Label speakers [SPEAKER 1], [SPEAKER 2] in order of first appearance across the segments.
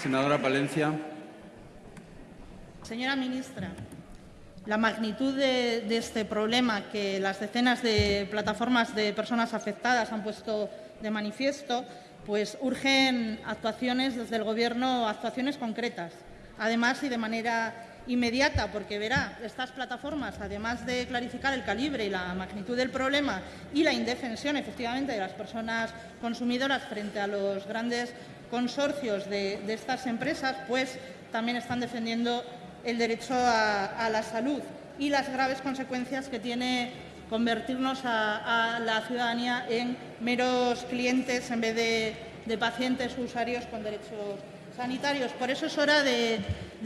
[SPEAKER 1] Senadora Palencia.
[SPEAKER 2] Señora ministra, la magnitud de, de, este problema que las decenas de plataformas de personas afectadas han puesto de manifiesto, pues urgen actuaciones desde el Gobierno, actuaciones concretas, además y de manera inmediata, porque verá, estas plataformas, además de clarificar el calibre y la magnitud del problema y la indefensión, efectivamente, de las personas consumidoras frente a los grandes consorcios de, estas empresas, pues también están defendiendo el derecho a, la salud y las graves consecuencias que tiene convertirnos a, la ciudadanía en meros clientes en vez de, pacientes usuarios con derechos sanitarios. Por eso es hora de,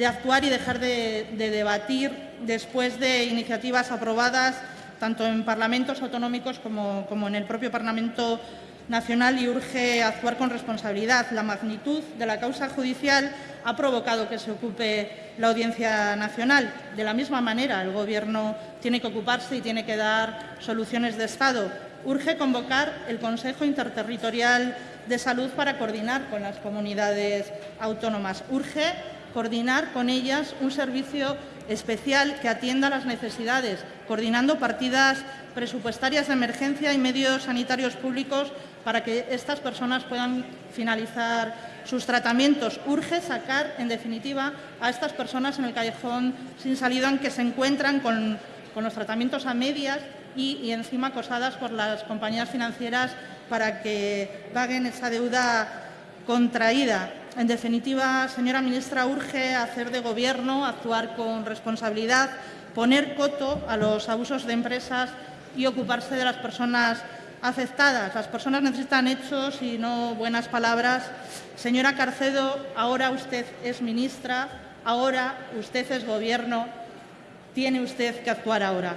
[SPEAKER 2] actuar y dejar de, de, debatir después de iniciativas aprobadas tanto en parlamentos autonómicos como en el propio Parlamento nacional y urge actuar con responsabilidad. La magnitud de la causa judicial ha provocado que se ocupe la Audiencia Nacional. De la misma manera, el Gobierno tiene que ocuparse y tiene que dar soluciones de Estado. Urge convocar el Consejo Interterritorial de Salud para coordinar con las comunidades autónomas. Urge coordinar con ellas un servicio especial que atienda las necesidades, coordinando partidas presupuestarias de emergencia y medios sanitarios públicos para que estas personas puedan finalizar sus tratamientos. Urge sacar, en definitiva, a estas personas en el callejón sin salida en que se encuentran con, los tratamientos a medias y encima acosadas por las compañías financieras para que paguen esa deuda contraída. En definitiva, señora ministra, urge hacer de Gobierno, actuar con responsabilidad, poner coto a los abusos de empresas y ocuparse de las personas afectadas. Las personas necesitan hechos y no buenas palabras. Señora Carcedo, ahora usted es ministra, ahora usted es Gobierno, tiene usted que actuar ahora.